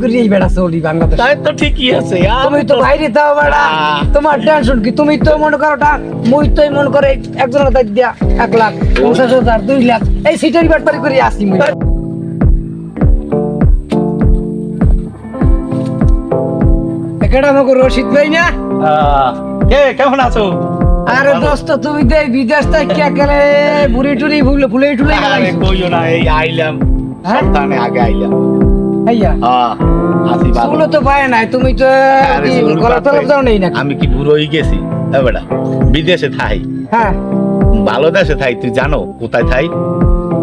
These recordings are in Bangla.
করে এই বেড়া চলি বাংলাদেশ। তাই তো ঠিকই আছে তুমি তো বাইরে তাও বেড়া। তোমার টেনশন কি? তুমি তো মনে করো টা মুই তো মনে করে একজনের দায়িত্ব দিয়া এক লাখ পঞ্চাশ হাজার দুই লাখ। এই সিটেরই ব্যাপারি করে আসি মুই। এখানে আমাকে রশিদ ভাই না? কে কেমন আছো? আরে দোস্ত তুমি তো এই বিদেশ থেকে গেলে বুড়ি টুড়ি ফুলে ফুলে টুলে কইও না এই আইলাম। হ্যাঁ? সপ্তাহে আগে আইলাম হ্যাঁ আমি কি বুড়ো হয়ে গেছি? হ্যাঁ বেটা বিদেশে থাই। হ্যাঁ। ভালো দেশে থাই তুই জানো কোথায় থাই?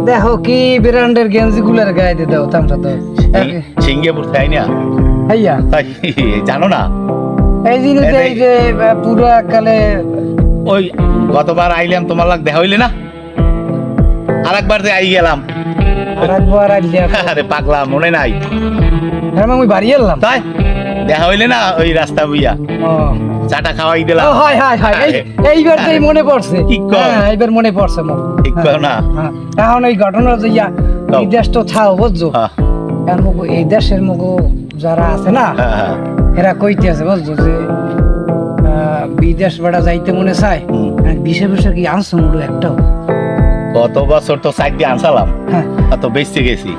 দেখো কি ব্র্যান্ডের গেঞ্জি গুলার গায়ে দিয়ে দাও তামসা তো সিঙ্গাপুর থাই না? তাই জানো না? এই জিনিস এই যে পুরো কালে ওই গতবার আইলাম তোমার লাগ দেখা হইলে না? আরেকবার যে আই গেলাম। আরে পাগলা মনে নাই। হ্যাঁ আমি বাড়ি এলাম। তাই? দেখা হইলে না ওই রাস্তা বুইয়া। চাটা খাওয়াই দিলাম হয় হয় হয়। এই এইবার তো মনে পড়ছে। কি কও? হ্যাঁ এইবার মনে পড়ছে ঠিক না। হ্যাঁ এখন ওই ঘটনা যে ইয়া এই দেশ তো থাও বুঝছ? হ্যাঁ, আর এই দেশের মগো যারা আছে না। এরা কইতে আছে বুঝছ যে বিদেশ বেড়া যাইতে মনে চায়। বিশে বছর কি আনছো মুড়ো একটাও? গত বছর তো সাইড দিয়ে আনসালাম হ্যাঁ। অত বেচতে গেছি।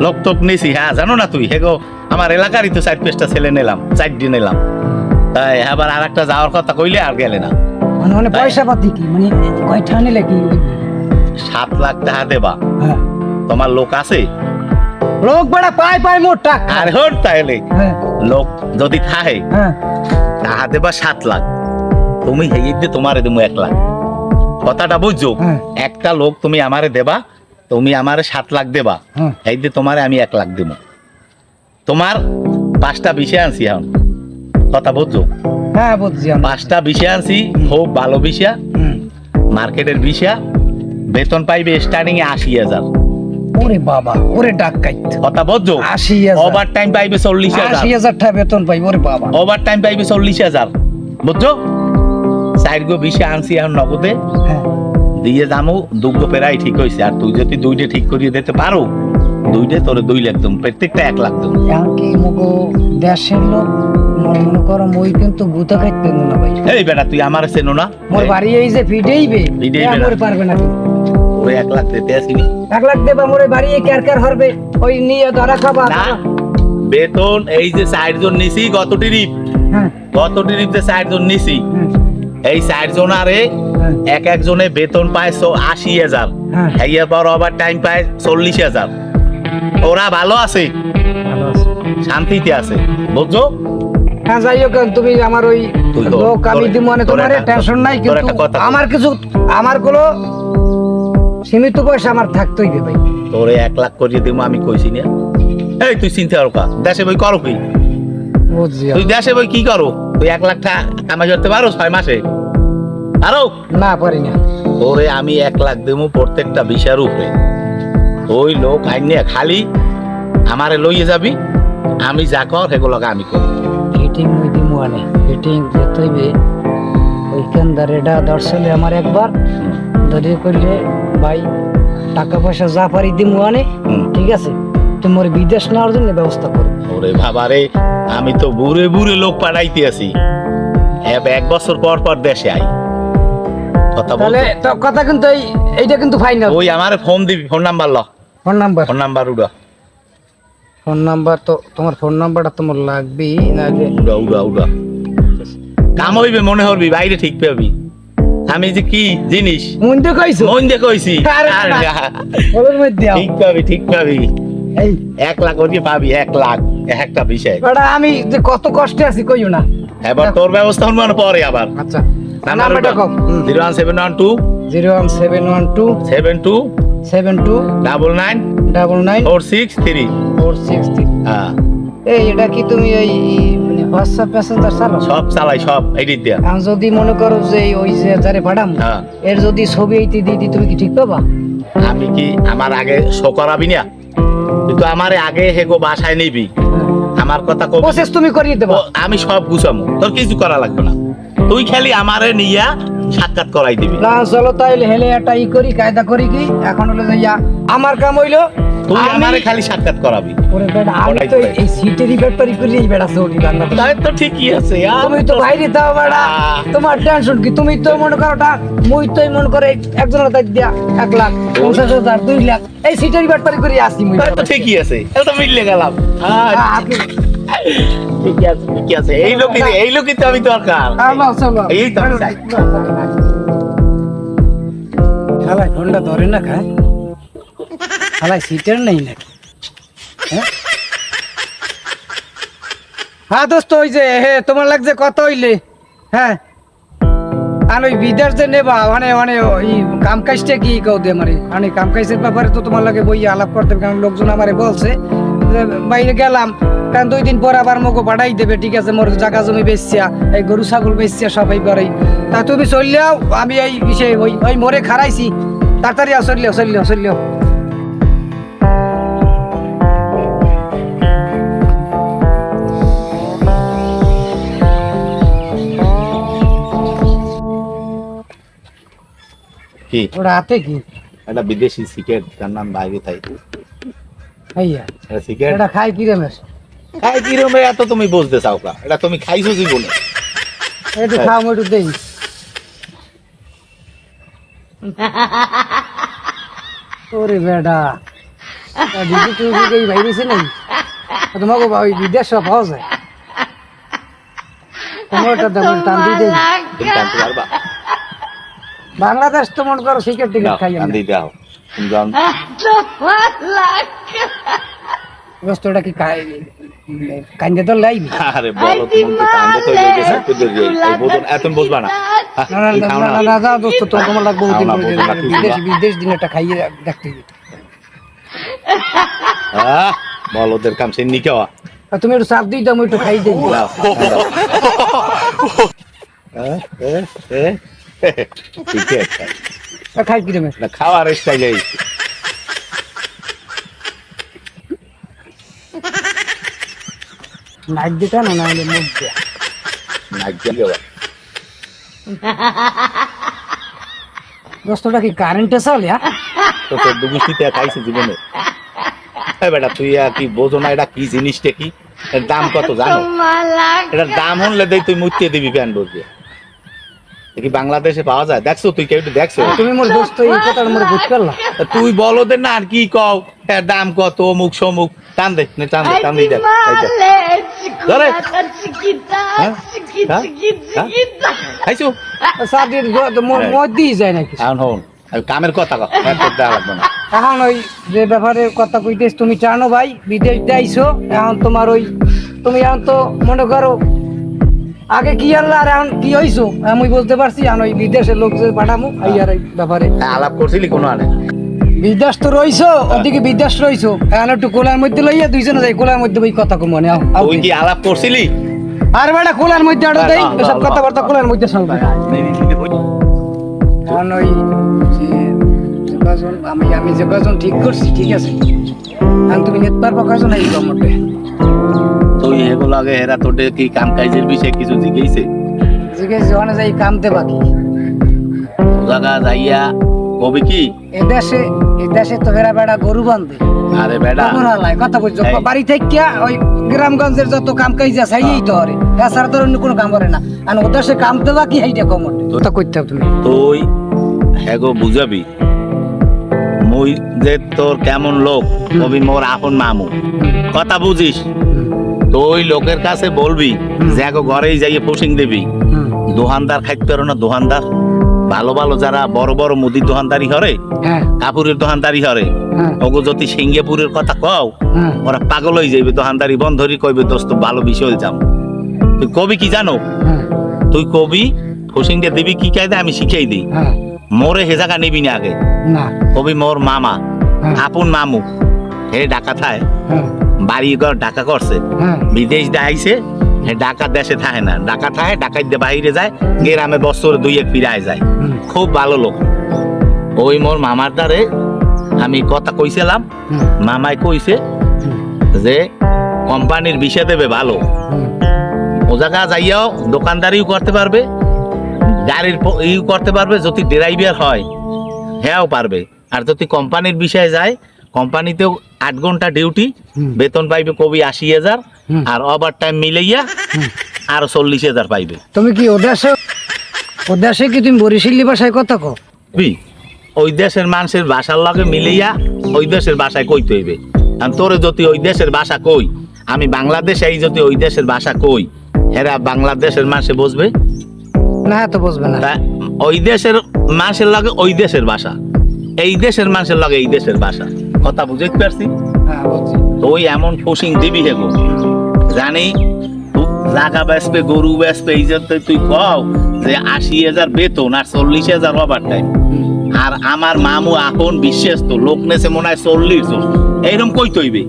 লোক টোক নিছি হ্যাঁ জানো না তুই? হেগো আমার এলাকারই তো সাইড পেজটা ছেলে নিলাম সাইড দিয়ে নিলাম। তাই আবার আর একটা যাওয়ার কথা কইলে আর গেলে না। মানে মানে পয়সা পাতি কি? মানে কয়টা নিলে কি? সাত লাখ টাকা দেবা। হ্যাঁ। তোমার লোক আছে? লোক বেড়া পায় পায় মোট টাকা। আর হর হ্যাঁ। লোক যদি থাকে হ্যাঁ। টাকা দেবা সাত লাখ। তুমি হেগিয়ে দিয়ে তোমারে দেবো এক লাখ। কথাটা বুঝছ? হ্যাঁ। একটা লোক তুমি আমারে দেবা তুমি আমারে সাত লাখ দেবা। হ্যাঁ। এই দিয়ে তোমারে আমি এক লাখ দেবো তোমার পাঁচটা বিষয় আনছি এখন। কথা বুঝছ? হ্যাঁ বুঝছি পাঁচটা বিষয় আনছি খুব ভালো বিষয় মার্কেটের বিষয় বেতন পাইবে স্টার্টিং এ আশি হাজার। ওরে বাবা ওরে ডাকাইত। কথা বুঝছ? আশি হাজার। ওভার টাইম পাইবে চল্লিশ হাজার। আশি হাজার টাকা বেতন পাই ওরে বাবা। ওভার টাইম পাইবে চল্লিশ হাজার। বুঝছ? চার গো বিষয় আনছি এখন নগদে। হ্যাঁ। দিয়ে যামু দুগ্গ পেরাই ঠিক হয়েছে আর তুই যদি দুইটা ঠিক করিয়ে দিতে পারো দুইটা তোরে দুই লাখ দেবো প্রত্যেকটা এক লাখ এখন কি মগো দেশের লোক মনে করো মই কিন্তু গুতা খাইতে না ভাই। এই বেটা তুই আমার চেনো না মোর বাড়ি এই যে ফিডেইবে ফিডেইবে না। মোর পারবে না। ওরে এক লাখ দিতে আসিনি এক লাখ দেবা মোরে বাড়ি কেয়ার কেয়ার হরবে ওই নিয়ে ধরা খাবা। না বেতন এই যে চারজন নিছি গত ট্রিপ হ্যাঁ গত ট্রিপ যে চারজন নিছি। হ্যাঁ, এই চারজন আরে হ্যাঁ, এক একজনে বেতন পায় আশি হাজার। হ্যাঁ। এর পর ওভার টাইম পায় চল্লিশ হাজার। ওরা ভালো আছে। শান্তিতে আছে। বুঝছ? হ্যাঁ যাই হোক তুমি আমার ওই লোক আমি দিব মানে তোমার টেনশন নাই কিন্তু। আমার কিছু আমার কোনো সীমিত পয়সা আমার থাকতেই ভাই। তোরে এক লাখ করিয়ে দিব আমি কইছি না। এই তুই চিন্তা করো দেশে বই করো কি? তুই দেশে বই কি করো? তুই এক লাখ টাকা কামাই করতে পারো ছয় মাসে? আরও না পারি না। তোরে আমি এক লাখ দেবো প্রত্যেকটা বিষয়ের উপরে। ওই লোক আইনে খালি আমারে লইয়ে যাবি আমি যা কর সেগুলোকে আমি করি। ফিটিং মুই দিমু আনে ফিটিং যেতে হইবে ওইখানদার এটা দর্শনে আমার একবার। ধরে করলে ভাই টাকা পয়সা যা পারি দিমু আনে ঠিক আছে? তুমি ওর বিদেশ নেওয়ার জন্য ব্যবস্থা করো। ওরে বাবারে আমি তো বুড়ে বুড়ে লোক পাঠাইতে আছি। এক বছর পর পর দেশে আই। কথা বল। তো কথা কিন্তু এই এইটা কিন্তু ফাইনাল ওই আমার ফোন দিবি ফোন নাম্বার ল। Phone number? ফোন নাম্বার উড়া। ফোন নাম্বার তো তোমার ফোন নাম্বারটা তোমার লাগবেই নাহলে উড়া উড়া উড়া। কাম হইবে মনে হবি বাইরে ঠিক পাবি। আমি যে কি জিনিস? মন তো কইছো? মন দিয়ে কইছি। না। না। ঠিক পাবি ঠিক পাবি। এই এক লাখ ওটি পাবি এক লাখ। একটা বিষয়। বেটা আমি যে কত কষ্টে আছি কইও না। এবার তোর ব্যবস্থা হন পরে আবার। আচ্ছা। নাম্বারটা কও। Zero one seven one two. Zero one seven one two. Seven two. Seven two. Double nine. Double nine. Four six three. Four six three. হ্যাঁ। এই এটা কি তুমি ওই মানে হোয়াটসঅ্যাপ প্যাসেঞ্জার চালাও? সব চালাই সব এডিট দেয়া। আমি যদি মনে করো যে ওই যে যারে পাঠাম হ্যাঁ। এর যদি ছবি এইতে দিই দিই, তুমি কি ঠিক পাবা? আমি কি আমার আগে শো করাবি না? কিন্তু আমার আগে হেগো বাসায় নিবি। আমার কথা কবি। প্রসেস তুমি করিয়ে দেবো। আমি সব গুছামু। তোর কিছু করা লাগবে না। তুই খালি আমারে নিয়া সাক্ষাৎ করাই দিবি। না চলো তাইলে হেলে একটা ই করি কায়দা করি কি? এখন হলো যে ইয়া আমার কাম হইল তুই আমারে খালি সাক্ষাৎ করাবি। ওরে বেটা, আমি তো। এই সিটেরই ব্যাপারই করি এই বেড়া চৌকি বাংলা তাই তো ঠিকই আছে আর তুমি তো বাইরে দাও বেড়া আহ। তোমার টেনশন কি? তুমি তো মনে করো টা মুই তো মনে করে একজনের দায়িত্ব দিয়া এক লাখ পঞ্চাশ হাজার দুই লাখ এই সিটেরই ব্যাপারই করি আসি মুই। তাই তো ঠিকই আছে এটা তো মিললে গেলাম। হ্যাঁ, আহ, আছে ঠিকই আছে। এই লোকই এই লোকই তো আমি দরকার। আহ, বাস, বাস। এই তো আমি চাই। খালাই ঠান্ডা ধরে না খায় খালাই সিটের নেই নাকি? হ্যাঁ? হ্যাঁ দোস্ত ওই যে হে তোমার লাগছে কত হইলে? হ্যাঁ? আর ওই বিদেশ যে নেবা মানে মানে ওই কাম কাজটা কি কও দে মানে মানে কাম কাজের ব্যাপারে তো তোমার লাগে বই আলাপ করতে হবে, কারণ লোকজন আমারে বলছে বাইরে গেলাম কারণ দুই দিন পর আবার মোকে পাঠাই দেবে ঠিক আছে? মোর জাগা জমি বেচছিয়া এই গরু ছাগল বেচছিয়া সবাই করেই তা তুমি চললেও আমি এই বিষয়ে ওই ওই মোরে খারাইছি তাড়াতাড়ি চললেও চললেও চললেও। কি? ওটা হাতে কি? একটা বিদেশি সিকেট তার নাম বাইরে থাই হইয়া এটা সিগারেট এটা খাই কি রেমেশ খাই কি রকম এত তুমি বুঝতে চাও কা? এটা তুমি খাইছো জীবনে। একটু খাও একটু দেই। ওরে বেডা দিদি তুই কি এই বাইরেছে নাই তোমাকে ওই বিদেশ পাওয়া যায়। টান দিয়ে দেই। পারবা? বাংলাদেশ তো মনে করো সিগারেট টিকেট খাই দাও বস্তুটা কি খাই কান্দে তো লাইবি আরে বলো তুমি তো কান্দে তো লেগে একটু ধরে এই বোতল এত বুঝবা না আহ, না না তুমি না না না না না দোস্ত তো তোমার লাগবে দিন বিদেশ বিদেশ দিন একটা খাইয়ে দেখতে হবে। আহ, বল ওদের কাম সে নি তুমি একটু চাপ দিই দাও আমি একটু খাই দিই দাও, দাও। আহ, এ, এ, ঠিকই আছে। আর খাই কি রেমেশ না খাওয়ার স্টাইলে নাক দিতে না না হলে মুখ দিয়া নাক দিয়ে দেওয়া। দোস্তটা কি কারেন্টে চলে হ্যাঁ তো তোর দুগুষ্টিতে খাইছে জীবনে এই বেটা তুই আর কি বোঝো না এটা কি জিনিসটা কি এর দাম কত জানো এটার দাম হলে দেই তুই মুতিয়ে দিবি প্যান বলবে কি বাংলাদেশে পাওয়া যায় দেখছ তুই কেউ দেখছ তুমি মোর দোস্ত এই কথাটা মোর বুঝ পারলা তা তুই বলো দে না আর কি কও এর দাম কত অমুক সমুক টান দে নে টান দে টান দিয়ে দেখ। ধরে। হ্যাঁ? হ্যাঁ? হ্যাঁ? দিয়ে হ্যাঁ। মদ যায় নাকি এখন হন কামের কথা লাগবে না এখন ওই যে ব্যাপারে কথা কইতেছ তুমি জানো ভাই বিদেশ যাইছো এখন তোমার ওই তুমি এখন তো মনে করো আগে কি আনলা আর কি হইছো? আমি বুঝতে পারছি এখন ওই বিদেশের লোক যে পাঠামু এই ব্যাপারে। হ্যাঁ, আলাপ করছিলি কোনো আনে? বিদেশ তো রইছো ওদিকে বিদেশ রইছো। এখন একটু কোলার মধ্যে লইয়া দুইজনে যাই কোলার মধ্যে ওই কথা কম মনে কি আলাপ করছিলি? আর বেটা কোলার মধ্যে আরও দেই না, কথাবার্তা কোলার মধ্যে শুনবে। এখন ওই যে যে আমি আমি যে ঠিক করছি ঠিক আছে। এখন তুমি পারব কজন এই গমটে এগুলো আগে হেরা তোটে কি কাম কাজের বিষয়ে কিছু জিজ্ঞেসে? জিজ্ঞেস যখন যাই কামতে বাকি। জায়গা যাইয়া কবি কি? এ দেশে এ দেশে তো হেরা বেড়া গরু বান্ধে। আরে হালায় কথা এই। বাড়ি থেকে এই গ্রামগঞ্জের যত কাম কাজ আছে এই তো হরে। এছাড়া তো অন্য কোনো কাম করে না। আর ও দেশে কামতে বাকি কমটে কথা হবে তুমি। তুই হেগো বুঝাবি মুই যে তোর কেমন লোক কবি মোর আপন মামু। কথা বুঝিস। তুই লোকের কাছে বলবি যে এগো ঘরেই যাইয়ে পুশিং দিবি। দোহানদার খাইতে পারো না দোহানদার। ভালো ভালো যারা বড় বড় মুদির দোহানদারি হরে হ্যাঁ। কাপুরের দোহানদারি হরে হ্যাঁ। ওগো যদি সিঙ্গাপুরের কথা কও হ্যাঁ। ওরা পাগল হয়ে যাইবে দোহানদারি বন্ধরি কইবে দোস্ত ভালো বিষয় যাম তুই কবি কি জানো? তুই কবি ফুসিংটা দিবি কি কায়দা আমি শিখাই দিই। মোরে হে জায়গা নিবি না আগে। কবি মোর মামা আপন মামু হে ডাকা থায় বাড়ি ঘর ডাকা করছে বিদেশ দেখাইছে ডাকা দেশে থাকে না। ডাকা থাকে দিয়ে বাইরে যায় গ্রামে বছর দুই এক ফিরায় যায়। খুব ভালো লোক। ওই মোর মামার দ্বারে আমি কথা কইছিলাম মামাই কইছে যে কোম্পানির বিষয় দেবে ভালো। ও জায়গা যাইয়াও দোকানদারিও করতে পারবে গাড়ির প- ই করতে পারবে যদি ড্রাইভার হয় হ্যাঁও পারবে। আর যদি কোম্পানির বিষয়ে যায় কোম্পানিতেও আট ঘণ্টা ডিউটি বেতন পাইবে কবি আশি হাজার আর ওভার টাইম মিলাইয়া আর চল্লিশ হাজার পাইবে। তুমি কি ওদেশে ওদেশে কি তুমি বরিশালী ভাষায় কথা কো? ওই দেশের মানুষের ভাষার লগে মিলাইয়া ওই দেশের ভাষায় কইতে হইবে। আর তোরে যদি ওই দেশের ভাষা কই আমি বাংলাদেশে এই যদি ওই দেশের ভাষা কই হেরা বাংলাদেশের মানুষে বুঝবে? না তো বুঝবে না। ওই দেশের মানুষের লগে ওই দেশের ভাষা এই দেশের মানুষের লগে এই দেশের ভাষা। কথা বুঝতে পারছি? হ্যাঁ ওই এমন ফসিং দিবি হেগো জানি জাগা বেসবে গরু বেসবে এই যে তুই- কও যে আশি হাজার বেতন আর চল্লিশ হাজার ওভার টাইম আর আমার মামু এখন বিশ্বাস তো লোক নেছে মনে হয় চল্লিশ জন। এইরকম কই তৈবে?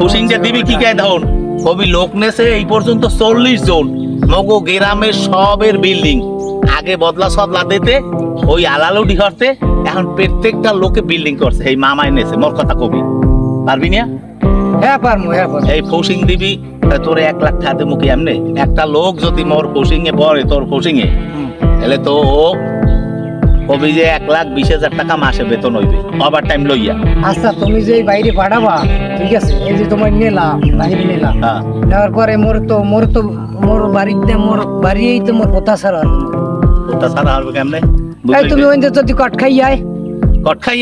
হুসিংটা দিবি কি কে ধন? কবি লোক নেছে এই পর্যন্ত চল্লিশ জন। মগো গ্রামের সবের বিল্ডিং আগে বদলা সদলা দিতে ওই আলালুডি করতে এখন প্রত্যেকটা লোকে বিল্ডিং করছে। এই মামাই নেছে মোর কথা কবি। পারবি না? হ্যাঁ পারমু হ্যাঁ পারমু। এই ফসিং দিবি তোর এক লাখ খাতে মুখে এমনি? একটা লোক যদি মোর ফসিং এ পড়ে তোর ফসিং এ তাহলে তো ও কবি যে এক লাখ বিশ হাজার টাকা মাসে বেতন হইবে। ওভার টাইম লইয়া। আচ্ছা তুমি যে বাইরে পাঠাবা ঠিক আছে? এই যে তোমার নিলাম বাইরে হ্যাঁ। নেওয়ার পরে মোর তো মোর তো মোর বাড়িতে মোর বাড়িয়েই তো মোর কথা সারা সারা কেমনে এই তুমি যদি কট খাই যায় কট খাই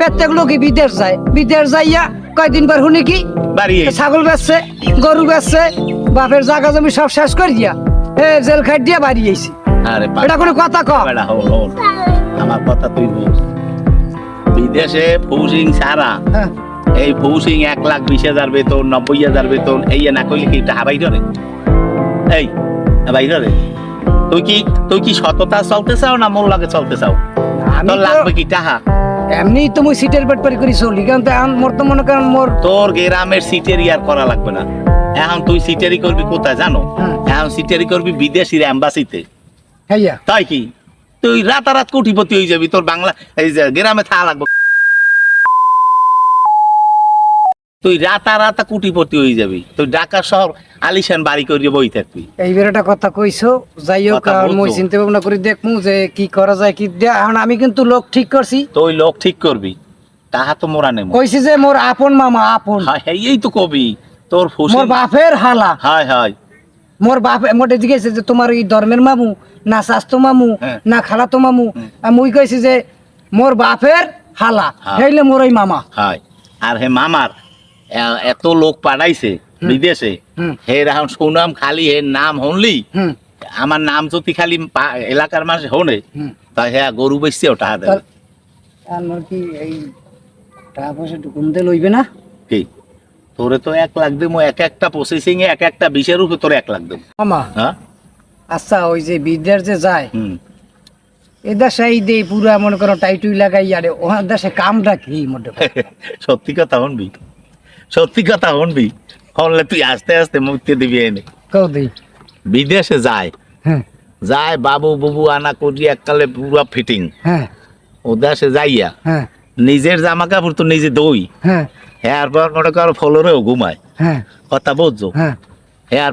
পেত্তেগুলো কি বিদেশ যায় বিদেশ যাইয়া কয়দিন পর শুনি কি ছাগল বেচছে গরু বেচছে বাপের জায়গা জমি সব শেষ করে দিয়া এ জেল খাট দিয়া বাড়ি আইছি। আরে পাগল। এটা কোনো কথা ক বেটা, হল, হল। আমার কথা তুই বুঝ। বিদেশে ফৌসিং সারা হ্যাঁ, এই ফৌসিং এক লাখ বিশ হাজার বেতন নব্বই হাজার বেতন এই না কইলে কি টাকা বাইর রে এই বাইর তুই কি তুই কি সততা চলতে চাও না মোর লাগে চলতে চাও? তোর লাগবে কি টাকা এমনি তো মুই সিটের পেট পারি করি চলি। কারণ তো এখন মোর তো মনে করেন মোর তোর গ্রামের সিটেরি আর করা লাগবে না। এখন তুই সিটেরি করবি কোথায় জানো? এখন সিটেরি করবি বিদেশির অ্যাম্বাসিতে হইয়া তাই কি? তুই রাতারাত কোটিপতি হয়ে যাবি তোর বাংলা এই যে গ্রামে থাকা লাগবে। তুই রাতারাতা কুটিপতি হয়ে যাবি। তুই ঢাকা শহর আলিশান বাড়ি করিয়ে বই থাকবি। এই বেরোটা কথা কইছো যাই হোক বলছো। মই চিন্তা ভাবনা করে দেখমু যে কি করা যায় কি দিয়া এখন আমি কিন্তু লোক ঠিক করছি। তো ওই লোক ঠিক করবি তাহা তো মোরা নেব কইছি যে মোর আপন মামা আপন। হ্যাঁ হ্যাঁ, এই তো কবি তোর ফুসি। মোর বাপের হালা। হায় হায়। মোর বাপ মোটে জিজ্ঞেস যে তোমার এই ধর্মের মামু না স্বাস্থ্য মামু হ্যাঁ। না খালাতো মামু। মুই কইছি যে মোর বাপের হালা হ্যাঁ। হেইলে মোর ওই মামা। হায়। আর হে মামার এত লোক পাঠাইছে বিদেশে। হে এখন সুনাম খালি হে নাম হনলি আমার নাম যদি খালি এলাকার মাঝে হনে তা হ্যাঁ গরু বেচছে ওটা দেবে তাহলে- আর মোর কি এই টাকা পয়সা কমতে লইবে না? কি? তোরে তো এক লাখ দেবো এক একটা প্রসেসিং এ এক একটা বিষের উপরে তোর এক লাখ দেবো মামা। হ্যাঁ? আচ্ছা ওই যে যে যায় এ দেশে এই দে পুরা মনে করো টাইটুই লাগাই আরে ওখান দেশে কামটা কি মোটে সত্যি কথা হন হনবি সত্যি কথা হনবি হনলে তুই আস্তে আস্তে মুক্তি দিবি এনে। বিদেশে যায়। হ্যাঁ। যায় বাবু বুবু আনা করি এককালে পুরা ফিটিং হ্যাঁ। ও দেশে যাইয়া। হ্যাঁ। নিজের জামা কাপড় তো নিজে দই। হ্যাঁ। হ্যাঁ পর মনে করো ফলরেও ঘুমায়। হ্যাঁ। কথা বুঝছ? হ্যাঁ। হ্যাঁ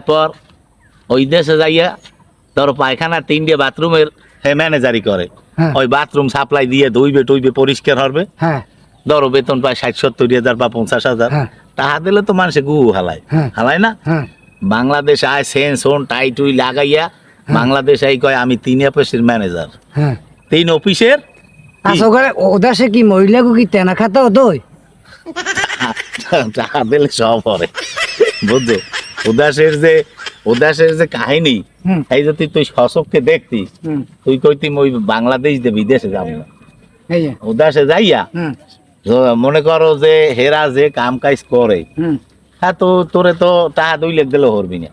ওই দেশে যাইয়া ধরো পায়খানা তিনটে বাথরুমের হে ম্যানেজারি করে। হ্যাঁ। ওই বাথরুম সাপ্লাই দিয়ে ধুইবে টুইবে পরিষ্কার হবে হ্যাঁ। ধরো বেতন পায় ষাট সত্তর হাজার বা পঞ্চাশ হাজার। হ্যাঁ। তাহা দিলে তো মানুষে গু হালায়। হ্যাঁ। হালায় না? হ্যাঁ। বাংলাদেশ আয় সেন সোন টাই টুই লাগাইয়া বাংলাদেশ আই কয় আমি তিন অফিসের ম্যানেজার। হ্যাঁ। তিন অফিসের? আচ্ছা ওখানে ও দেশে কি মহিলাকে কি তেনা খাতাও দই টাকা দিলে সব হবে বুঝছ? উদাসের যে উদাসের যে কাহিনী এই যদি তুই সশককে দেখতি হুম। তুই কইতি ওই বাংলাদেশ দিয়ে বিদেশে যাব। না উদাসে যাইয়া মনে করো যে হেরা যে কাম কাজ করে হ্যাঁ তো তোরে তো টাকা দুই লেখ দিলে হরবি না।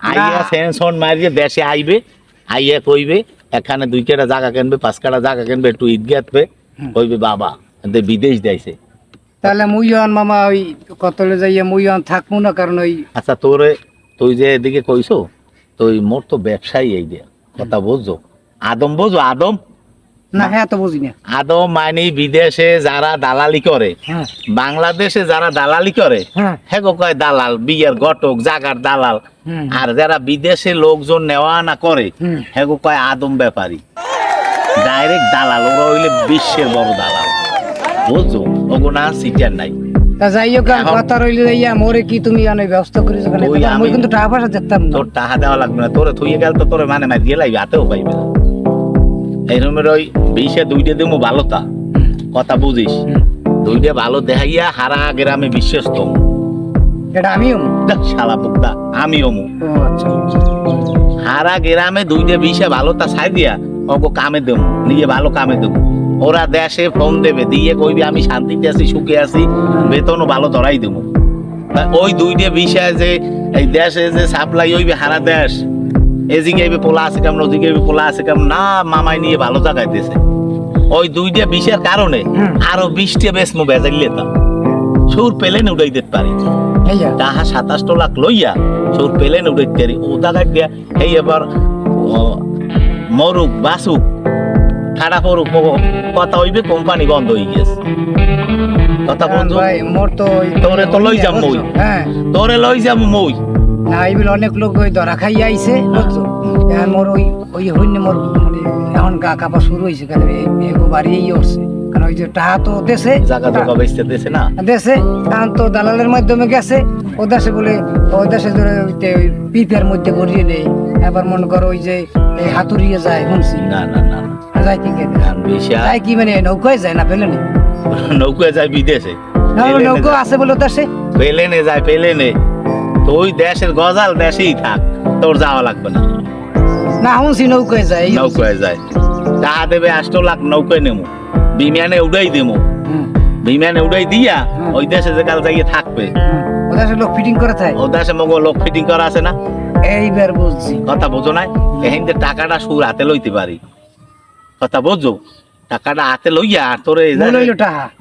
আইয়া। সেনসন মারিয়ে দেশে আইবে আইয়া কইবে এখানে দুই কাটা জায়গা কিনবে পাঁচ কাটা জায়গা কিনবে একটু ঈদ গাঁথবে কইবে বাবা বিদেশ যাইছে। তাহলে মুইয়ন মামা ওই কতলে যাইয়া মুইয়ন থাকব না কারণ ওই আচ্ছা তোরে তুই যে এদিকে কইছো তুই মোর তো ব্যবসায়ী এই দিয়া কথা বুঝছ? আদম বুঝো আদম না হ্যাঁ তো বুঝি না আদৌ মানে বিদেশে যারা দালালি করে হ্যাঁ। বাংলাদেশে যারা দালালি করে হ্যাঁ। কয় দালাল বিয়ের ঘটক জাগার দালাল। আর যারা বিদেশে লোকজন নেওয়া আনা করে হুম। হ্যাঁ কয় আদম ব্যাপারী। ডাইরেক্ট দালাল ওরা হইলে বিশ্বের বড় দালাল। বুঝছ? ওগো না সিটার নাই। যাই হোক কথা রইলে যাইয়া মোরে কি তুমি অনেক ব্যবস্থা করেছ আমি কিন্তু টাকা পয়সা দিতাম তোর টাকা দেওয়া লাগবে না। তোরে থুয়ে গেল তো তোরে মানে মাই দিয়ে লাগবে পাইবে না। এই রুমের ওই বিশে দুইটা হুম, কথা বুঝিস। দুইটা ভালো দেখাইয়া হারা গ্রামে বিশ্বস্ত। এটা আমিও। শালা আচ্ছা। হারা গ্রামে দুইটা ছাই দিয়া ওকে কামে দেবো নিজে ভালো কামে দেবো ওরা দেশে ফোন দেবে দিয়ে কইবি আমি শান্তিতে আছি সুখে আছি বেতনও ভালো ধরাই দেবো ওই দুইটা বিষয় যে এই দেশে যে সাপ্লাই হইবে হারা দেশ এদিকে পোলা আছে কেমন ওদিকে পোলা আছে কেমন না মামাই নিয়ে ভালো জায়গায় দিয়েছে। ওই দুইটা বিষের কারণে। আরও বিশটা বেশ মো বেজাই লেতাম। সুর পেলেন উড়াই দিতে পারি। তাহা সাতাশ লাখ লইয়া সুর পেলেন উড়াইতে পারি। ও দাগা দিয়া এই এবার মরুক বাসুক পড়ুক মগো, কথা হইবে কোম্পানি বন্ধ হয়ে গেছে। কথা বলছো তো তোরে তো লই যাম মই। হ্যাঁ। তোরে লই যাব মই। না এইগুলো অনেক লোক ওই ধরা খাই আইছে বুঝছ এখন মোর ওই ওই হইনে মোর মানে এখন গা কাপা শুরু হয়েছে কারণ এগো বাড়ি এই উঠছে কারণ ওই যে টাকা তো দেশে জায়গা জায়গা বেচতে দেছে না? দেশে এখন তো দালালের মাধ্যমে গেছে। ও দেশে বলে ও দেশে ধরে ওই পিপের মধ্যে ভরিয়ে নেই। এবার মনে করো ওই যে এই হাতুড়িয়ে যায় শুনছি। না না না। না। যায় কি যায় মানে নৌকায় যায় না পেলে নেই নৌকায় যায় বিদেশে। নৌকা। আছে বলে দেশে। পেলেনে যায় পেলেনে তো ওই দেশের গজাল দেশেই থাক তোর যাওয়া লাগবে না। না শুনছি নৌকায় যায় নৌকায় যায় টাকা দেবে আষ্ট লাখ নৌকায় নেমু। বিমানে উড়াই দেবো বিমানে উড়াই দিয়া ওই দেশে যে কাল যাইয়ে থাকবে। ও দেশে লোক ফিটিং করে থাকে ও দেশে মগো লোক ফিটিং করা আছে না? এইবার বুঝছি। কথা বোঝো না এখান থেকে টাকাটা সুর হাতে লইতে পারি। কথা বোঝো? টাকাটা হাতে লইয়া আর তোরে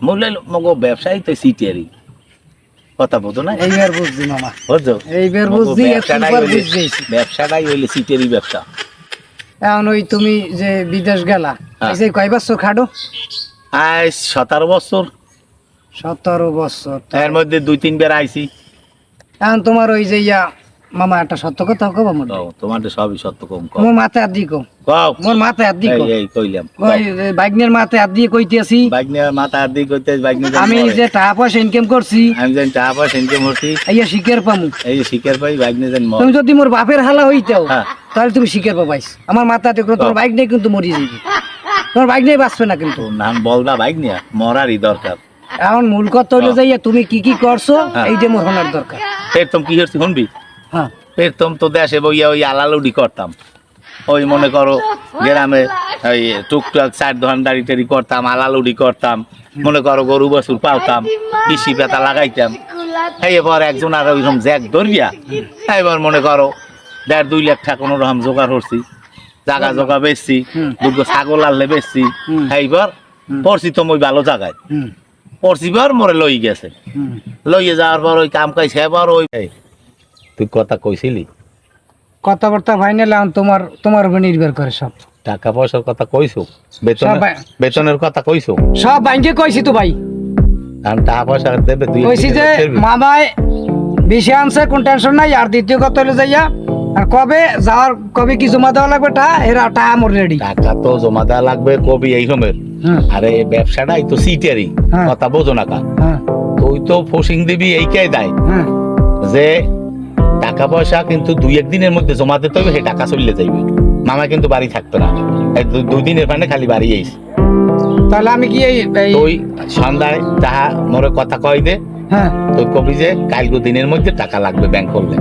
মূল্য মগো ব্যবসায়ী তো সিটিয়ারি। কথা বোঝো না? এইবার বুঝছি মামা। বুঝছ? এইবার বুঝছি ব্যবসাটাই হইলে- সিটিয়ারি ব্যবসা। এখন ওই তুমি যে বিদেশ গেলা হ্যাঁ। যে কয় বছর খাটো? আজ সতেরো বছর। সতেরো বছর এর মধ্যে দুই তিনবার আইছি। এখন তোমার ওই যে ইয়া মামা একটা সত্য কথা কব তো তোমার সবই সত্য কম কম মোর মাথায় হাত দিয়ে কও। কও। মোর মাথায় হাত দিয়ে এই কও। এই কইলাম ওই যে বাইকনের মাথায় হাত দিয়ে কইতেছি। বাইক নিয়ে মাথা হাত দিয়ে কইতে বাইক নিয়ে আমি যে টাকা পয়সা ইনকাম করছি আমি জানি টাকা পয়সা ইনকাম করছি শিখের পামু। এই যে শিকার পাই বাইক নিয়ে মর। তুমি যদি মোর বাপের হালা হইতাও হ্যাঁ। তাহলে তুমি শিখের পাবাইস। আমার মাথাতে কোনো তোমার। বাইক নেই কিন্তু মরি যাবি তোমার বাইক নেই বাঁচবে না কিন্তু। নাম বলদা বাইক নিয়ে মরারই দরকার। এখন মূল কথা হইল তো। যাইয়া তুমি কি কি করছ হ্যাঁ। এইটা মোর হনার দরকার। তুমি কি করছি শুনবি? হ্যাঁ। ফের তো দেশে বইয়া ওই আলালুডি করতাম। ওই মনে করো গ্রামে ওই টুকটাক চার ধান দাড়ি টাড়ি করতাম আলালুডি করতাম মনে করো গরু বছর পালতাম কৃষি পাতা লাগাইতাম। এবার একজন আর ওইরকম জ্যাক ধরিয়া এবার মনে করো দেড় দুই লাখ টাকা কোনো রকম জোগাড় করছি জাগা জোগা বেচছি। দুটো ছাগল আনলে বেচছি এইবার পড়ছি তো মই ভালো জায়গায়। পড়ছি বার মরে লই গেছে। লইয়ে যাওয়ার পর ওই কাম কাজ সেবার ওই তুই কথা কইছিলি? কথাবার্তা ফাইনাল তোমার তোমার উপর নির্ভর করে সব। টাকা পয়সার কথা কইছো? বেতনের বেতনের কথা কইছো? সব ব্যাংকে কইছি তো ভাই। কারণ টাকা পয়সা দেবে তুই কইছি যে মামায় বেশি আনছে কোন টেনশন নাই আর দ্বিতীয় কথা হলো যাইয়া আর কবে যাওয়ার কবে কি জমা দেওয়া লাগবে টা এরা টা আমার রেডি টাকা তো জমা দেওয়া লাগবে কবি এই সময়ের। হুম আরে এই ব্যবসাটাই তো সিটারি। হ্যাঁ। কথা বোঝো না কা। হ্যাঁ। তুই তো ফসিং দিবি এইটাই দেয়। হ্যাঁ। যে টাকা পয়সা কিন্তু দুই একদিনের মধ্যে জমা দিতে হবে সেই টাকা চলে যাইবে। মামা কিন্তু বাড়ি থাকতো না। দুই দিনের মানে খালি বাড়ি আইস তাহলে আমি কি এই- সন্ধ্যায় তাহা মোরে কথা কয় দে হ্যাঁ। তুই কবি যে কালকে দিনের মধ্যে টাকা লাগবে ব্যাংক করলে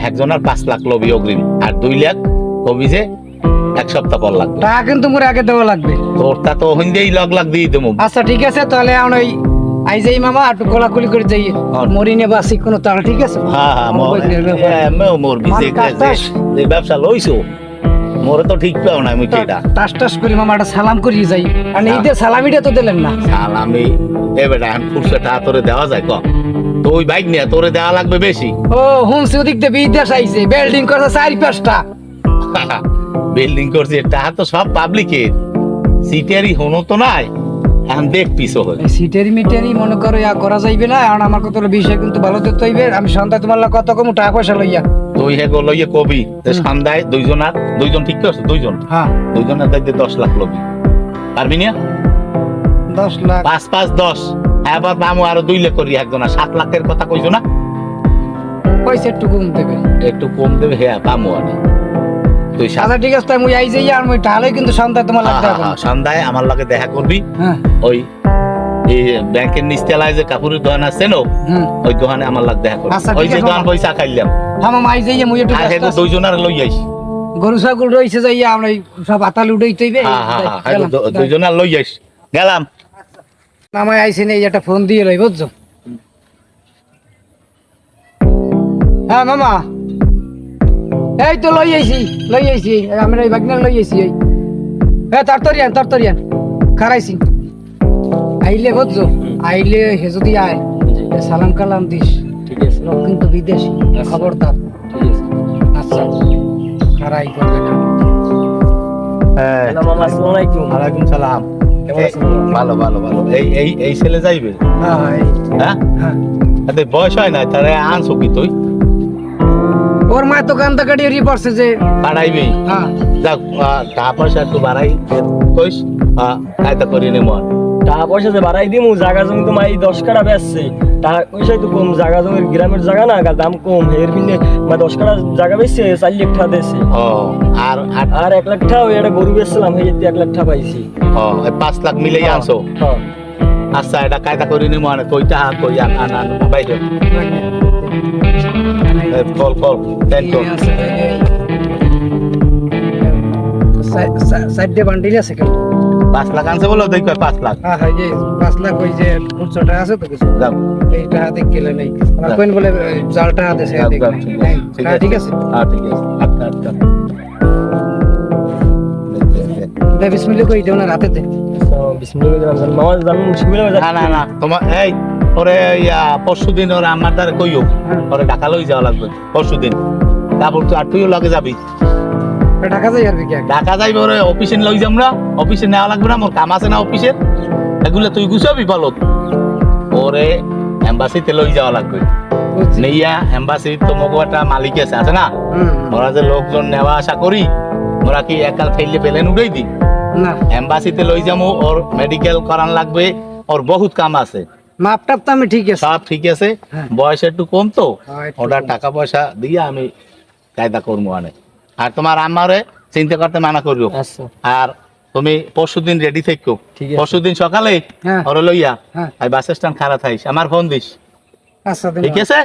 একজনের পাঁচ লাখ লবি অগ্রিম আর দুই লাখ কবি যে এক সপ্তাহ পর লাগবে। টাকা কিন্তু মোর আগে দেওয়া লাগবে। তোর তা তো হইন্দেই লগ লাগ দিয়ে দেবো। আচ্ছা ঠিক আছে তাহলে এখন ওই আই যাই মামা একটু কোলাকুলি করে যাই। মরি নে বাসি কোনো তাড়া ঠিক আছে? হ্যাঁ হ্যাঁ বইনের ব্যাপার। আমিও যে ব্যবসা লইছো মোরে তো ঠিক পাও না আমি কেটা টাস টাস করে মামা একটা সালাম করিয়ে যাই। আর এই যে সালামিটা তো দিলেন না। সালামি এ বেটা এখন খুরসে টাকা দেওয়া যায় ক। তো ওই বাইক নিয়ে তোরে দেওয়া লাগবে বেশি। ও হুমসি ওদিক দিয়ে বিদেশ আইছে বিল্ডিং করছে চারি পাঁচটা। বিল্ডিং করছে টাকা তো সব পাবলিকের সিটেরই হনো তো নাই। এখন দেখ পিছো সিটেরি মিটেরি মনে করো ইয়া করা যাইবে না এখন আমার কত বিষয় কিন্তু ভালো আমি সন্ধ্যা তোমার লাগে কত কম টাকা পয়সা লইয়া। তুই হে গো লইয়ে কবি যে সন্ধ্যায় দুইজনার দুইজন ঠিক আছে দুইজন? হ্যাঁ। লাখ লবি। পারবি না? দশ লাখ। পাঁচ পাঁচ দশ। এবার মামু আরও দুই লাখ করি একজনা সাত লাখের কথা কইছো না? পয়সা একটু কম দেবে। একটু কম দেবে হ্যাঁ পামু আনে তুই আচ্ছা ঠিক আছে তাই আই যাই আর মুই তাহলে কিন্তু সন্ধ্যা তোমার হ্যাঁ, লাগতে হ্যাঁ, হবে। হ্যাঁ, সন্ধ্যায় আমার লগে দেখা করবি। হ্যাঁ। ওই এই ব্যাংকের নিচতলায় যে কাপড়ের দোকান আছে না ওই দোকানে আমার লাগ দেখা করবি। আচ্ছা, ওই যে দোকান পয়সা খাইলাম। হ্যাঁ মামা আই যাই মুই একটু আছি। দুইজনের লই আইস। গরু ছাগল রইছে যাই আমরা সব হ্যাঁ হ্যাঁ হ্যাঁ হেগো গেলাম। দু- দুইজনের লই আইস। গেলাম। মামাই আইসি নেই একটা ফোন দিয়ে লই বুঝছ? হ্যাঁ মামা। এই তো লই আইছি লই আইছি। আমরা এই বাগনা লই আইছি এই। হ্যাঁ তরতরিয়ান তরতরিয়ান। খারাইছি। আইলে বুঝছ আইলে হে যদি আয় এ সালাম কালাম দিস। ঠিক আছে। লোক কিন্তু বিদেশি খবরদার। ঠিক আছে। আচ্ছা। খারাই করবে না। আলাইকুম। সালাম? ভালো ভালো ভালো। এই এই এই ছেলে যাইবে? হ্যাঁ হ্যাঁ, হ্যাঁ। বয়স হয় না তারে আনছো কি তুই? ওর মা তো কান্দা কাটিয়ে রি পড়ছে যে বাড়াইবি? হ্যাঁ। যাক টাকা পয়সা একটু বাড়াই কইস কায়দা করি নে মন টাকা পয়সা যে বাড়াই দিমু জায়গা জমি তো মাই দশ কাটা বেচছে। টাকা পয়সাই তো কম জায়গা জমির গ্রামের জায়গা না দাম কম এর পিনে মা দশ কাটা জায়গা বেচছে চার লাখ টাকা দিয়েছে ও আর আর এক লাখ টাকা ওই একটা গরু বেচছিলাম এই এক লাখ টাকা পাইছি। পাঁচ লাখ মিলে আনছো? হ্যাঁ। আচ্ছা এটা কায়দা করি নি মনে কই টাকা কই আন আন আন বাইরে। কল কল টেন কল সাইডে বান্ডিল আছে কেন পাঁচ লাখ আনছে বলো দেখ পাঁচ লাখ। হ্যাঁ হ্যাঁ যে পাঁচ লাখ ওই যে খুচরোটা আছে তো কিছু। যাও। এইটা হাতে গেলে নেই। আমার কোন বলে জালটা দেখ নাই। আছে, হ্যাঁ, আছে। ঠিক আছে। হ্যাঁ ঠিক আছে। আটকা আটকা। দে বিসমিল্লাহ কই দেও না রাতে হয়ে না না না। তোমার এই ওরে ইয়া পরশু ওরে আমার দ্বারা কইও। ওরে ঢাকা লই যাওয়া লাগবে পরশু দিন তারপর তুই আর তুইও লগে যাবি। ঢাকা যাই আর কি ঢাকা যাইবে ওরে অফিসে লই যাম না অফিসে নেওয়া লাগবে না মোর কাম আছে না এগুলো তুই গুছাবি বলত ওরে এম্বাসিতে লই যাওয়া লাগবে। বুঝছি। নেইয়া এম্বাসি তো মালিক আছে আছে না? ওরা যে লোকজন নেওয়া আসা করি ওরা কি একাল ফেললে পেলেন উড়াই দি না। এম্বাসিতে লই যাব ওর মেডিকেল করান লাগবে ওর বহুত কাম আছে। মাপ টাপ তো আমি ঠিক আছে। সব ঠিক আছে। হ্যাঁ। বয়স একটু কম তো। হ্যাঁ, ওটা টাকা পয়সা দিয়ে আমি কায়দা করব অনেক আর তোমার আমারে চিন্তা করতে মানা করব আচ্ছা। আর তুমি পরশু দিন রেডি থেকো পরশু দিন সকালে হ্যাঁ। ওরে লইয়া হ্যাঁ। আর বাস স্ট্যান্ড খারাপ থাইস আমার ফোন দিস আচ্ছা ঠিক আছে?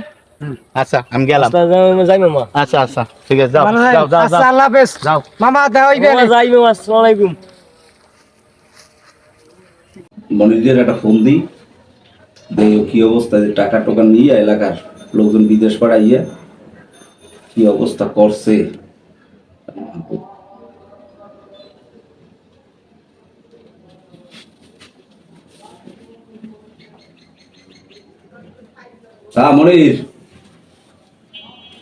আচ্ছা আমি গেলাম। আচ্ছা, যাই- যাই মামা। আচ্ছা আচ্ছা। ঠিক আছে যাও যাও যাও আচ্ছা আল্লাহ হাফেজ। যাও। মামা দেওয়া যাই মামা আসসালামু আলাইকুম। মনিরদের একটা ফোন দিই। যে কি অবস্থা, যে টাকা টোকা নিয়ে এলাকার লোকজন বিদেশ পাড়াইয়া কি অবস্থা করছে। হ্যাঁ মনির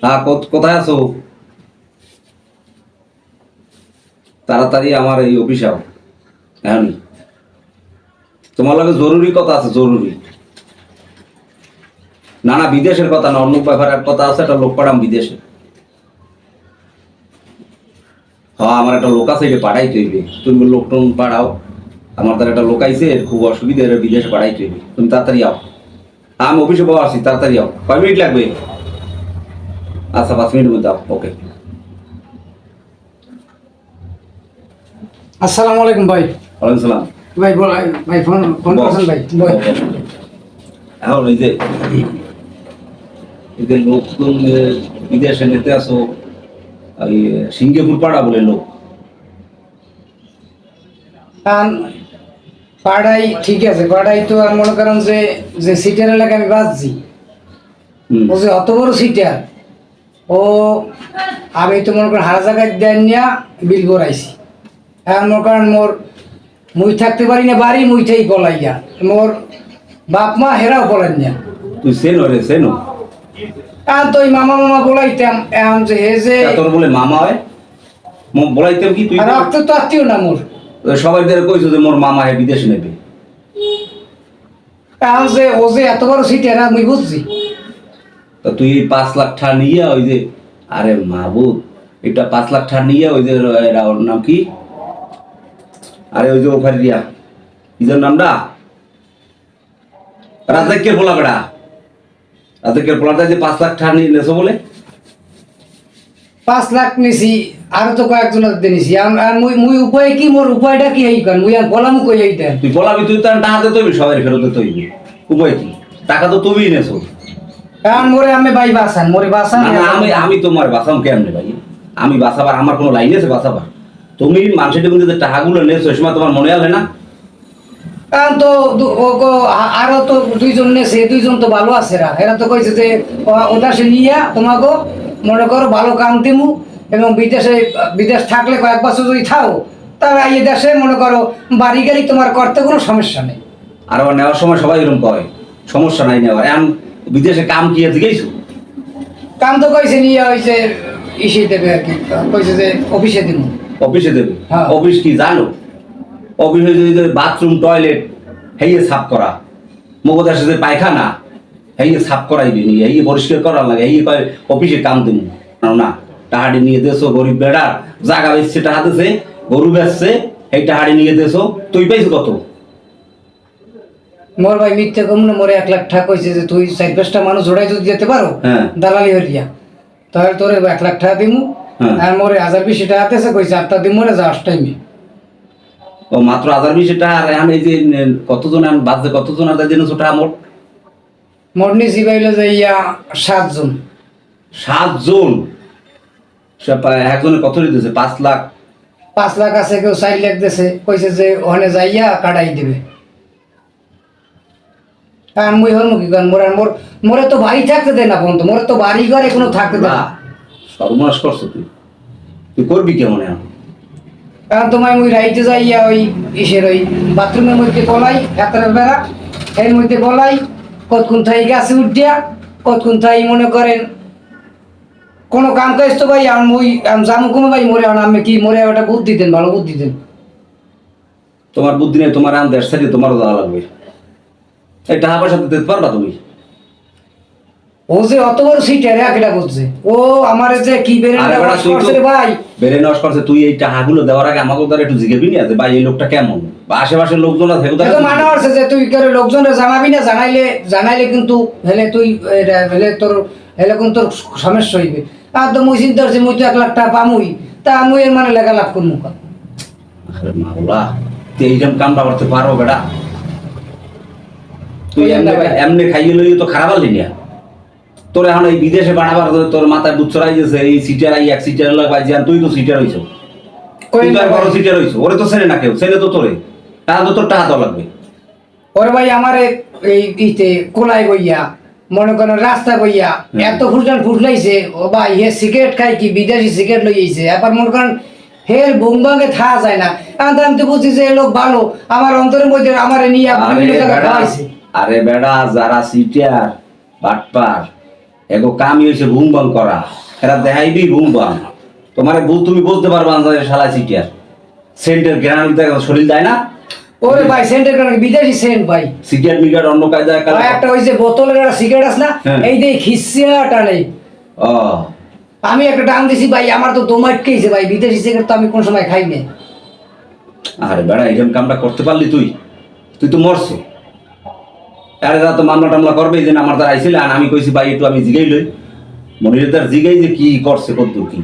হ্যাঁ কোথায় আছো? তাড়াতাড়ি আমার এই অফিস আও। এখনই। তোমার লগে জরুরি কথা আছে জরুরি। না না বিদেশের কথা না অন্য ব্যাপারের কথা আছে একটা লোক পাঠাম বিদেশে। হ্যাঁ আমার একটা লোক আছে পাঠাইতে হইবে। তুমি লোক টোন পাঠাও। আমার তার একটা লোক আইছে খুব অসুবিধা বিদেশে পাঠাইতে হইবে। তুমি তাড়াতাড়ি আও। আমি অফিসে বসে আসি তাড়াতাড়ি আও। কয় মিনিট লাগবে? আচ্ছা পাঁচ মিনিটের মধ্যে আও। ওকে। আসসালামু আলাইকুম ভাই। ওয়ালাইকুম সালাম। ভাই বল ভাই ফোন ফোন করছেন ভাই এখন এই যে এই যে লোকজন বিদেশে নিতে আসো এই সিঙ্গাপুর পাড়া বলে লোক। কারণ পাড়াই ঠিক আছে পাড়াই তো আর মনে করেন যে যে সিটের এলাকা আমি বাঁচছি। ও যে অত বড় সিটার ও আমি তো মনে করেন হারা জায়গায় দেন নিয়া বিল করাইছি এখন মনে করেন মোর মুই থাকতে পারি না বাড়ি মুইটাই পলাইয়া। মোর বাপ মা হেরাও পলাইন না। তুই সেনো রে সেনো এখন তো মামা মামা বলাইতাম এখন যে হে যে তোর বলে মামা হয়? ম- বলাইতেও কি তুই রক্ত তো আত্মীয় না মোর। সবাই ধরে কইছো যে মোর মামা হে বিদেশ নেবে। এখন যে ও যে এত বড় সিটে না মুই বুঝছি। তা তুই এই পাঁচ লাখ টাকা নিয়ে ওই যে আরে মাহবুব এটা পাঁচ লাখ টাকা নিয়ে ওই যে এরা ওর নাম কি? আরে ওই যে ওখানে রিয়া যেন নামটা? রাজাকের বলা বেড়া। রাজাকের বলাটা যে পাঁচ লাখ টাকা নেছো বলে? পাঁচ লাখ নিছি আরও তো কয়েকজন আর মুই মুই উপায় কি? মোর উপায়টা কি কারণ? মুই আর বলামু কই এইটা? তুই বলাবি তুই তার টাকা দিতে হইবি সবাই ফেরত দিতে হইবি উপায় কি? টাকা তো তুমিই নেছো। কারণ মোরে আমি ভাই বাসান মোরে বাসান আমি আমি তোমার বাঁচাম কেমনে ভাই? আমি বাঁচাবার আমার কোনো লাইন আছে বাঁচাবার তুমি মানুষের কিন্তু যে টাকাগুলো নেছো ওই সময় তোমার মনে আলে না? তো আরও তো দুইজন নেছে দুইজন তো ভালো আছে রা এরা তো কইছে যে ও- ওটা সে নিয়া তোমাকে মনে করো ভালো কাম দিমু এবং বিদেশে বিদেশ থাকলে কয়েক বছর যদি থাও তাহলে এই দেশে মনে করো বাড়ি গাড়ি তোমার করতে কোনো সমস্যা নেই। আর নেওয়ার সময় সবাই এরকম কয় সমস্যা নাই নেওয়ার। এখন বিদেশে কাম কি আছে গেছো? কাম তো কইছে নিয়ে হয়েছে ইসে দেবে আর কি। কইছে যে অফিসে দিমু। অফিসে দেবে হ্যাঁ। অফিস কি জানো অফিসে যদি বাথরুম টয়লেট হেয়ে সাফ করা মগদাসে যে পায়খানা হেয়ে সাফ করাই নিয়ে হেয়ে পরিষ্কার করার লাগে হেয়ে কয় অফিসে কাম দেবো না টাহাড়ি নিয়ে দেছো গরিব বেড়ার জাগা বেচছে টাহা দিছে গরু বেচছে এই টাহাড়ি নিয়ে দেছো তুই পাইছো কত মোর ভাই মিথ্যে কম না মোরে এক লাখ টাকা কইছে যে তুই চার পাঁচটা মানুষ জোড়াই যদি যেতে পারো হ্যাঁ। দালালি হরিয়া তাহলে তোরে এক লাখ টাকা দিমু। আর মোরে হাজার বিশ টাকা দিতেছে কইছে আটটা দিমু রে যাওয়ার টাইমে ও মাত্র হাজার বিশ টাকা আর এখন এই যে কতজন বাজে কতজন আর জেনেছো টাকা মোট? মোর নিচি পাইলো যে ইয়া সাতজন। সাতজন? একজনে কত দিতেছে? পাঁচ লাখ? পাঁচ লাখ আছে কেউ চার লাখ দিছে। কইছে যে ওখানে যাইয়া কাটাই দিবে। আর মুই হর মুখি কারণ মোর মোর মোরে তো বাড়ি থাকতে দে না বন্ধু মোরে তো বাড়ি ঘরে কোনো থাকতে দে না। সর্বনাশ করছ তুই তুই করবি কেমন এখন? কারণ তোমায় মুই রাইতে যাইয়া ওই ইসের ওই বাথরুমের মধ্যে বলাই হাতের বেড়া এর মধ্যে বলাই কতক্ষণ থাই গাছে উঠিয়া কতক্ষণ থাই মনে করেন কোনো কাম কাজ তো ভাই আমি মুই আমি জামু কমে ভাই মরে আমি কি মরে ওটা বুদ্ধি দেন ভালো বুদ্ধি দেন। তোমার বুদ্ধি নেই তোমার আন দেড় সাইডে তোমারও দেওয়া লাগবে। এই টাকা পয়সা দিতে পারবা তুমি? ও যে অত বড় সিটার একটা বুঝছে ও আমার যে কি তো- রে ভাই? নষ্ট করছে তুই এই টাকাগুলো দেওয়ার আগে আমাকে দ্বারা একটু জিজ্ঞেবি না যে ভাই এই লোকটা কেমন? বা আশেপাশের লোকজন আছে এটা মানা হচ্ছে যে তুই করে লোকজনের জানাবি না জানাইলে জানাইলে কিন্তু হেলে তুই হেলে তোর হেলে কিন্তু তোর সমস্যা হইবে। আর তো মুই চিন্তা করছি মুই তো এক লাখ টাকা পামুই তা মুই এর মানে লেখা লাভ করব? আরে মাওলা তুই এইরকম কামটা করতে পারো বেটা তুই এমনি এমনি খাইয়ে লইয়ে তো খারাপ হলি না। তোর এখন এই বিদেশে পাঠাবার তোর মাথায় চড়াই গেছে এই সিটার আই এক সিটার পাইছি আর তুই তো সিটার হইছ। কই তুই তো বড় সিটার হইছ ওরে তো ছেলে না কেউ ছেলে তো তোরে। টাকা তো তোর টাকা তো লাগবে। ওরে ভাই আমার এই ইতে কোলাই বইয়া মনে করেন রাস্তা বইয়া এত ফুলটান ফুটলাইছে ও ভাই হে সিগারেট খাই কি বিদেশি সিগারেট লইছে এবার মনে করেন হের বুমবাঙ্গে থা যায় না। তো আমি তো বুঝছি যে লোক ভালো আমার অন্তরের মধ্যে আমার নিয়ে আরে বেড়া যারা সিটার বাটপার এগো কামই হয়েছে বুম বাং করা। এরা দেখাইবি বুম বাং তোমার তুমি বুঝতে পারবা না যে শালা সিটার সেন্টের গ্রামে শরীর দেয় না? ওরে ভাই সেন্টের কারণে বিদেশি সেন্ট ভাই। সিগারেট মিগারেট অন্য কাজ একটা ওই যে বোতলের একটা সিগারেট আছে না? হ্যাঁ। এই যে খিসিয়া টানে। ও। আমি একটা টান দিছি ভাই আমার তো দম আটকেছে ভাই। বিদেশি সিগারেট তো আমি কোন সময় খাই না। আরে বেড়া এরকম কামটা করতে পারলি তুই। তুই তো মরছো। আরে দাদা তো মামলা টামলা করবে যে আমার দ্বারা আইছিল আর আমি কইছি ভাই একটু আমি জিগাই লই। মনির তার জিগাই যে কি করছে কত কি।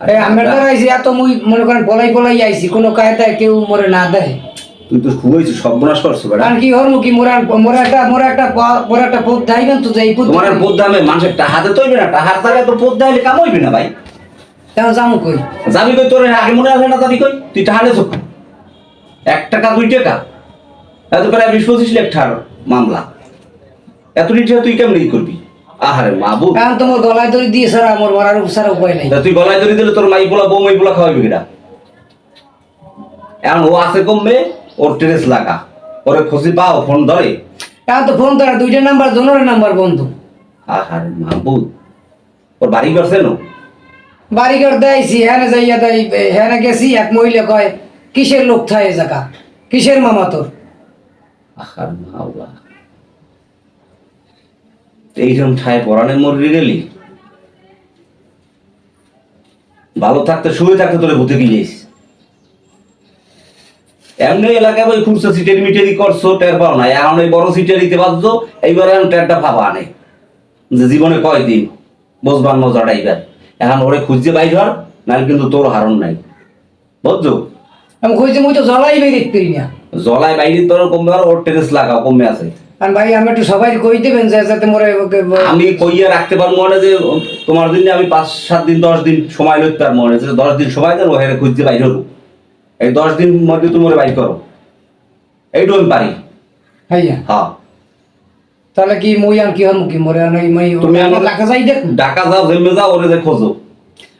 আরে আমরা বেটা, আইছি এত মুই মনে করেন বলাই বলাই আইছি কোনো কায়দায় কেউ মরে না দেয়। তুই তো খুবইছিস সর্বনাশ করছ বেড়া। কারণ কি হর মুখি মোরা মোরা একটা মোরা একটা মোরা একটা পথ যাইবেন তো যে এই পথ তোমার আর বোধ দামে মানুষের হাতে তো হইবে না টাহার জায়গায় তো বোধ দাইলে কাম হইবে না ভাই। কেন যাব কই? যাবি কই তোর? আগে মনে আসে না যাবি কই? তুই টাহালে চোখ এক টাকা দুই টাকা। এত প্রায় বিশ পঁচিশ লাখ টাকার মামলা। এত রিটা তুই কেমন করবি? আহারে মাবু কারণ তোমার গলায় দড়ি দিয়ে সারা আমার মরার সারা উপায় নাই। তুই গলায় ধরে দিলে তোর মাই পোলা বউ মাই পোলা খাওয়াবি কিনা এখন ও আছে কমবে ওর ট্রেস লাগা। ওরে খুশি পাও ফোন ধরে। কারণ তো ফোন করা দুইটা নাম্বার জনের নাম্বার বন্ধু। আহারে মাবু ওর বাড়ি করছে না বাড়ি ঘর দেয়ছি হ্যাঁ যাইয়া দেয় হ্যাঁ গেছি এক মহিলা কয় কিসের লোক থায় জায়গা? কিসের মামা তোর? এইরকম ঠায় পরাণে মরে গেলি, ভালো থাকতে শুয়ে থাকতে তোরে ভূতে গিয়েছিস এমনি এলাকায় ওই খুরসা সিটের মিটেরি করছ, টের পাও না। এখন ওই বড় সিটেরিতে বাঁচছো এইবার এখন টেরটা ফাঁপা আনে যে জীবনে কয়দিন বসবার মজাটা এইবার এখন ওরে খুঁজছে বাইর হর নাহলে কিন্তু তোর হারণ নাই। বুঝছ? আমি কইছি, মুই তো জ্বলাই বেরিয়ে না। জলায় বাইরে তোর কমবে আর ওর টেরেস লাগাও কমে আছে। আর ভাই আমি একটু সবাই কই দেবেন যে যাতে মোরে আমি কইয়া রাখতে পারব মনে যে তোমার জন্য আমি পাঁচ সাত দিন দশ দিন সময় লইতে পারব মনে যে দশ দিন সময় দেন ওখানে খুঁজতে বাইর হব এই দশ দিন মধ্যে তুমি ওরে বাইর করো। এইটু আমি পারি। হইয়া হ্যাঁ। তাহলে কি মুই আর কি হর মুখি মোরে আর মই তুমি আমার- টাকা যাই দেখ। ঢাকা যাও জেমে যাও ওরে যে খোঁজো।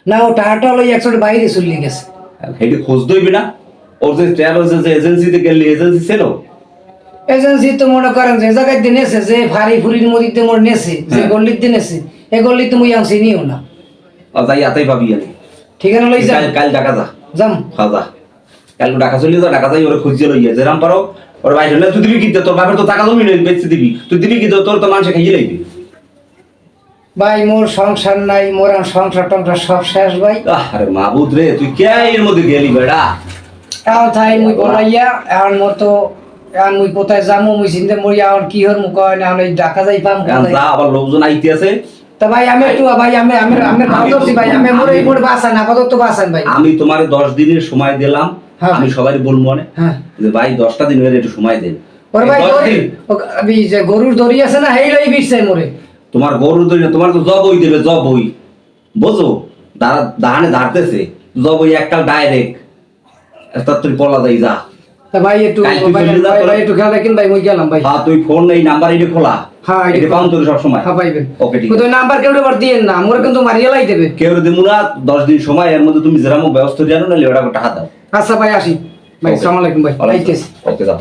না ও টাকাটা লই একসাথে বাইরে চলে গেছে। হেঁটে খোঁজ দইবি না? ওর যে ট্রাভেলস যে এজেন্সিতে গেলি এজেন্সি ছিল? এজেন্সি তো মনে করেন যে জায়গায় দিয়ে নেছে যে ফারি ফুরির মধ্যে মোর নেছে যে হ্যাঁ। গল্লির দিয়ে নেছে এ গল্লিতে মুই আনছি নিও না। যাই আতাই পাবি আমি। ঠিকানা লই যা। কাল ঢাকা যা। যাম। হ্যাঁ যা। কাল ঢাকা চলে যা ঢাকা যাই ওরে খুঁজে লইয়া যেরাম পারো ওর বাইরে হলে তুই দিবি কি? তোর বাপের তো টাকা জমি নেই বেচতে দিবি। তুই দিবি কি? তোর তো মানুষে খাইয়ে লাইবি। ভাই মোর সংসার নাই মোর সংসার টংসার সব শেষ ভাই। আরে মাবুদ রে তুই কে এর মধ্যে গেলি বেড়া? এখন থাই মুই বলাইয়া এখন এখন মুই কোথায় মুই চিন্তা মরি এখন কি হর মুখ হয় না এখন যাই পাম যা আবার লোকজন আইতে আছে। তা ভাই আমি একটু ভাই আমি আমি আমি ভাব ভাই আমি মোর এই মোর বাসান আপাতত বাসান ভাই। আমি তোমার দশ দিনের সময় দিলাম হ্যাঁ। আমি সবাই বলব মনে। হ্যাঁ। যে ভাই দশটা দিন হয়ে একটু সময় দেন। ওর ভাই দশ দড়ি- দিন। ও- আমি যে গরুর দড়ি আছে না হেই লই বিছছে মোরে। তোমার গরু ধরে তোমার তো জব হই দেবে জব হই। বোঝো দাঁড়া দাহানে ধারতেছে। জব হই একটা ডাইরেক্ট একটা তুই পলা যাই যা। তা ভাই একটু তুই ভাই চলে যা ভাই- তোরা। ভাই একটু খেয়াল রাখেন ভাই মুই গেলাম ভাই। হ্যাঁ তুই ফোন এই নাম্বার এটা খোলা। হ্যাঁ, এটা এটা পাউন তোর সব সময় হ্যাঁ পাইবেন ওকে ঠিক কিন্তু নাম্বার কেউ দিয়েন না মোরে কিন্তু মারিয়ে লাই দেবে। কেউ দেবো না দশ দিন সময় এর মধ্যে তুমি ব্যবস্থা জানো না ওটা টাকা দাও। আচ্ছা ভাই আসি। ভাই Okay. আলাইকুম ভাই। আইতেছি। ওকে যাও।